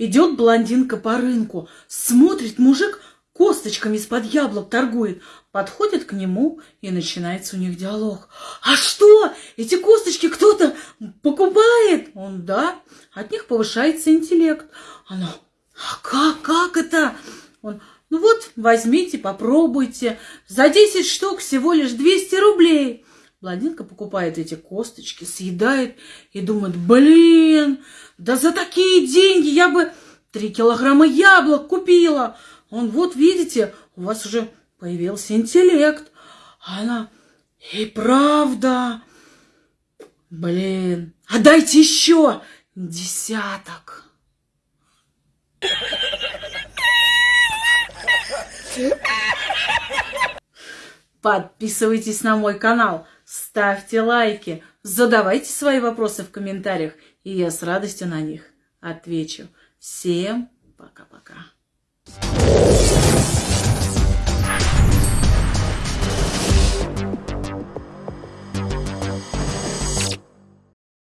Идет блондинка по рынку, смотрит мужик, косточками из-под яблок торгует. Подходит к нему, и начинается у них диалог. А что, эти косточки кто-то покупает? Он, да, от них повышается интеллект. Она, а как, как это? Он, ну вот, возьмите, попробуйте. За 10 штук всего лишь 200 рублей. Блондинка покупает эти косточки, съедает и думает, блин, да за такие деньги я бы 3 килограмма яблок купила. Он, вот видите, у вас уже появился интеллект. А она, и правда, блин, а дайте еще десяток. Подписывайтесь на мой канал, ставьте лайки, задавайте свои вопросы в комментариях, и я с радостью на них отвечу. Всем пока-пока.